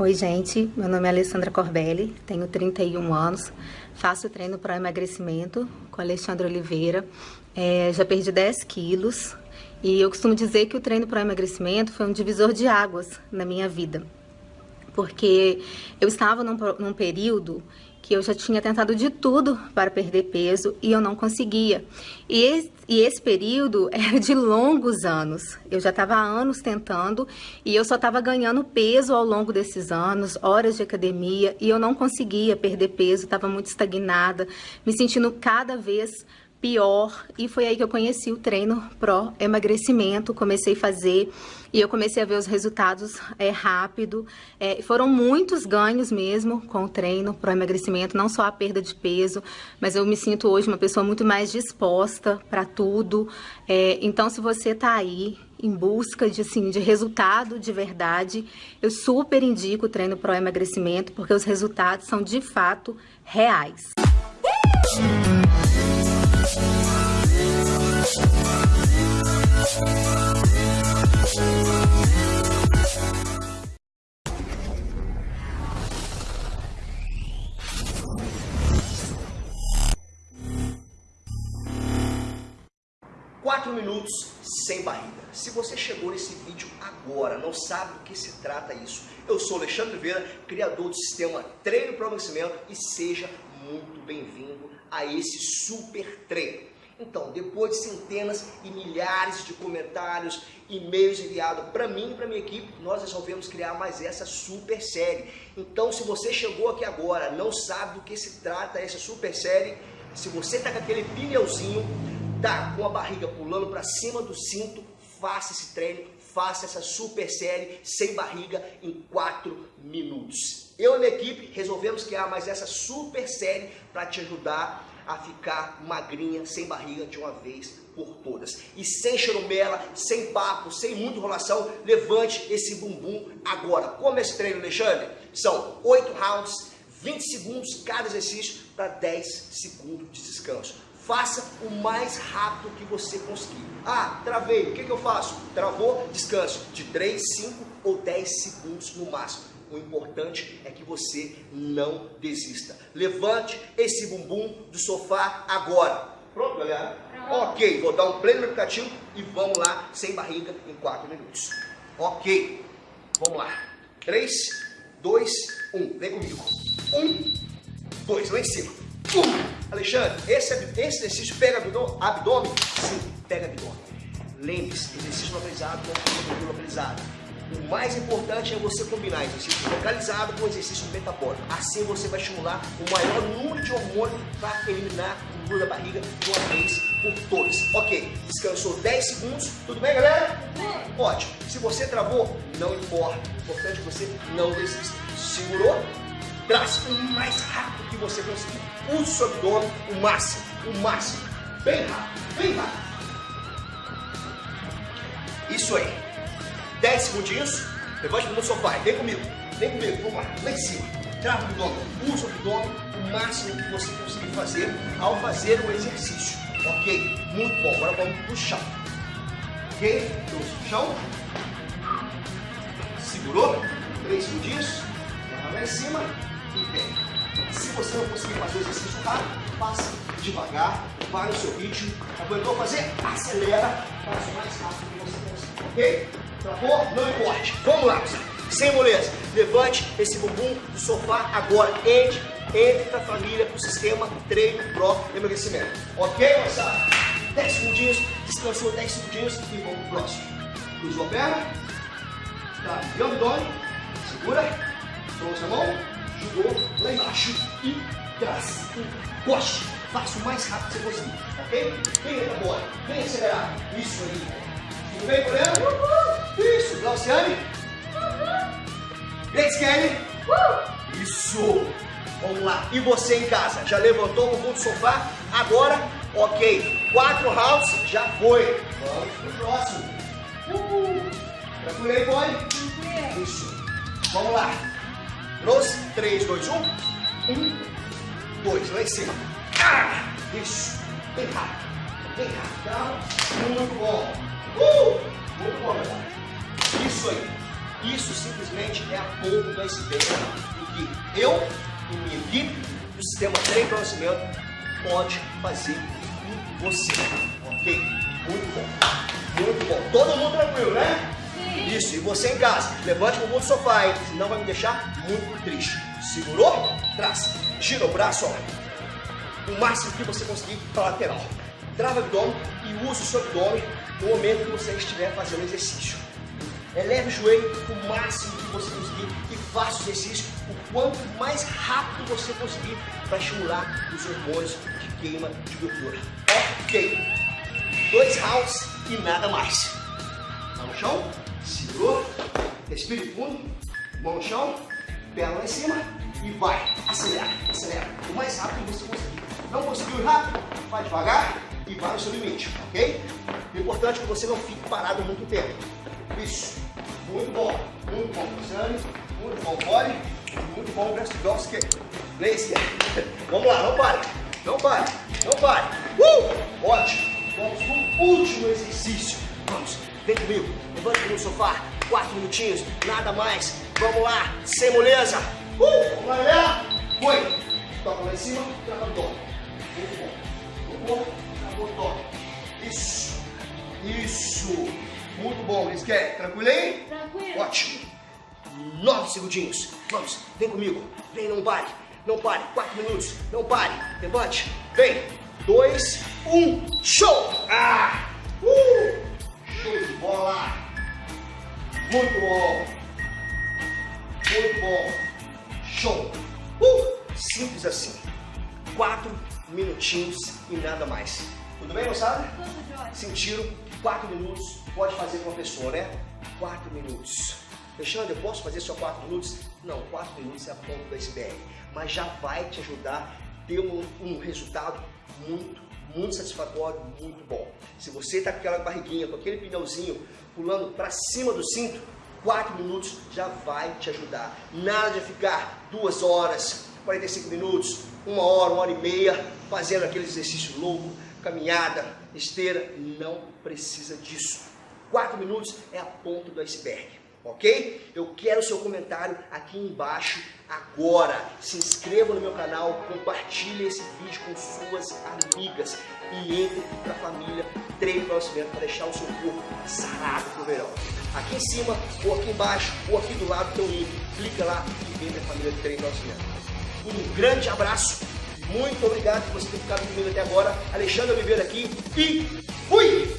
Oi, gente. Meu nome é Alessandra Corbelli, tenho 31 anos, faço treino para emagrecimento com Alexandre Oliveira. É, já perdi 10 quilos e eu costumo dizer que o treino para emagrecimento foi um divisor de águas na minha vida. Porque eu estava num, num período que eu já tinha tentado de tudo para perder peso e eu não conseguia. E esse, e esse período era de longos anos. Eu já estava há anos tentando e eu só estava ganhando peso ao longo desses anos, horas de academia, e eu não conseguia perder peso, estava muito estagnada, me sentindo cada vez pior e foi aí que eu conheci o treino pró emagrecimento, comecei a fazer e eu comecei a ver os resultados é, rápido. É, foram muitos ganhos mesmo com o treino pró emagrecimento, não só a perda de peso, mas eu me sinto hoje uma pessoa muito mais disposta para tudo. É, então, se você está aí em busca de, assim, de resultado de verdade, eu super indico o treino pró emagrecimento, porque os resultados são de fato reais. Quatro minutos sem barriga. Se você chegou nesse vídeo agora, não sabe do que se trata isso, eu sou Alexandre Oliveira, criador do sistema Treino para Emagrecimento e seja muito bem-vindo a esse super treino. Então, depois de centenas e milhares de comentários, e-mails enviados para mim e para minha equipe, nós resolvemos criar mais essa super série. Então, se você chegou aqui agora, não sabe do que se trata essa super série, se você está com aquele pneuzinho, tá com a barriga pulando para cima do cinto, faça esse treino, faça essa super série sem barriga em 4 minutos. Eu e minha equipe resolvemos criar mais essa super série para te ajudar a ficar magrinha, sem barriga de uma vez por todas. E sem chorumela, sem papo, sem muita enrolação, levante esse bumbum agora. Como é esse treino, Alexandre? São 8 rounds, 20 segundos cada exercício para 10 segundos de descanso. Faça o mais rápido que você conseguir. Ah, travei, o que, que eu faço? Travou, descanso de 3, 5 ou 10 segundos no máximo. O importante é que você não desista. Levante esse bumbum do sofá agora. Pronto, galera? Pronto. Ok, vou dar um play no aplicativo e vamos lá, sem barriga, em 4 minutos. Ok, vamos lá. 3, 2, 1. Vem comigo. 1, 2, lá em cima. 1. Alexandre, esse, esse exercício pega abdômen? Sim, pega abdômen. Lembre-se, exercício localizado com localizado o mais importante é você combinar exercício localizado com exercício metabólico. Assim você vai estimular o maior número de hormônios para eliminar o gordura da barriga de uma vez por todas. Ok, descansou 10 segundos. Tudo bem, galera? Ótimo. Se você travou, não importa. O importante é que você não desista. Segurou? Traz o mais rápido que você conseguir. Use o seu abdômen o máximo, o máximo. Bem rápido, bem rápido. Isso aí. 10 segundinhos, levante no sofá, vem comigo, vem comigo, vamos lá, lá em cima, trava o abdômen, usa o abdômen o máximo que você conseguir fazer ao fazer o exercício, ok? Muito bom, agora vamos pro chão, ok? Então, chão, segurou, 3 segundinhos, lá em cima Se você não conseguir fazer o exercício rápido, faça devagar, vai no seu ritmo, aguentou fazer? Acelera, faça o mais rápido que você conseguir, ok? Travou? Não importe. Vamos lá, sem moleza. Levante esse bumbum do sofá agora. Entre, entre para a família, para o sistema treino pro emagrecimento. Ok, moçada? 10 segundinhos, descansou 10 segundinhos e vamos pro próximo. Cruzou a perna, tá, e o abdômen, segura, trouxe a mão, jogou lá embaixo e traz, encoste, faça o mais rápido que você conseguir, ok? Vem agora, vem acelerar, isso aí, tudo bem, Coreano? Isso, Glauciane? Grace Kelly? Isso! Vamos lá. E você em casa? Já levantou o bumbum do sofá? Agora, ok. Quatro rounds, já foi. Vamos pro próximo. Uh! Tranquilo aí, boy? Isso. Vamos lá. Trouxe. 3, 2, 1. 1, 2. Lá em cima. Ah! Isso. Bem rápido. Bem rápido. Muito bom. Uh! Muito bom, galera. Isso aí. Isso simplesmente é a ponta do iceberg do que eu e minha equipe do Sistema Treino Conhecimento pode fazer com você. Ok? Muito bom. Muito bom. Todo mundo tranquilo, né? Isso. E você em casa, levante o bumbum do sofá, hein? Senão vai me deixar muito triste. Segurou? Traz. Gira o braço, ó. O máximo que você conseguir para lateral. Trava o abdômen e use o seu abdômen no momento que você estiver fazendo exercício. Eleve o joelho o máximo que você conseguir e faça o exercício o quanto mais rápido você conseguir para estimular os hormônios de queima de gordura. Ok. Dois rounds e nada mais. Mão no chão, segurou, respire fundo, mão no chão, perna lá em cima e vai. Acelera, acelera. O mais rápido que você conseguir. Não conseguiu rápido? Vai devagar e vai no seu limite, ok? O importante é que você não fique parado muito tempo. Isso. Muito bom. Muito bom, Luciane. Muito bom, Body. Muito bom, Brestowski. Lace. Vamos lá, não pare. Não pare. Não pare. Uh! Ótimo. Vamos pro último exercício. Vamos. Vem comigo. Levante no sofá. Quatro minutinhos. Nada mais. Vamos lá. Sem moleza. Uh! Vamos lá, galera. Foi. Toca lá em cima. Trava o toque. Muito bom. Tocou. Travou o toque. Isso. Isso. Muito bom, Lisquer. Tranquilo aí? Tranquilo. Ótimo. Nove segundinhos. Vamos, vem comigo. Vem, não pare. Não pare. Quatro minutos. Não pare. Levante. Vem. Dois, um. Show! Ah! Uh! Show de bola. Muito bom. Muito bom. Show. Uh! Simples assim. Quatro minutinhos e nada mais. Tudo bem, moçada? Tudo jóia. Sentiram? Quatro minutos pode fazer com a pessoa, né? Quatro minutos. Alexandre, eu posso fazer só quatro minutos? Não, quatro minutos é a ponta do iceberg. Mas já vai te ajudar a ter um, um resultado muito, muito satisfatório, muito bom. Se você está com aquela barriguinha, com aquele pneuzinho pulando para cima do cinto, quatro minutos já vai te ajudar. Nada de ficar duas horas, 45 minutos, uma hora, uma hora e meia, fazendo aquele exercício louco, caminhada, esteira, não precisa disso. Quatro minutos é a ponta do iceberg, ok? Eu quero o seu comentário aqui embaixo agora. Se inscreva no meu canal, compartilhe esse vídeo com suas amigas e entre para a família Treino Conhecimento para deixar o seu corpo sarado pro verão. Aqui em cima, ou aqui embaixo, ou aqui do lado tem um link. Clica lá e vem para a família Treino Conhecimento. Um grande abraço muito obrigado por você ter ficado comigo até agora. Alexandre Oliveira aqui e fui!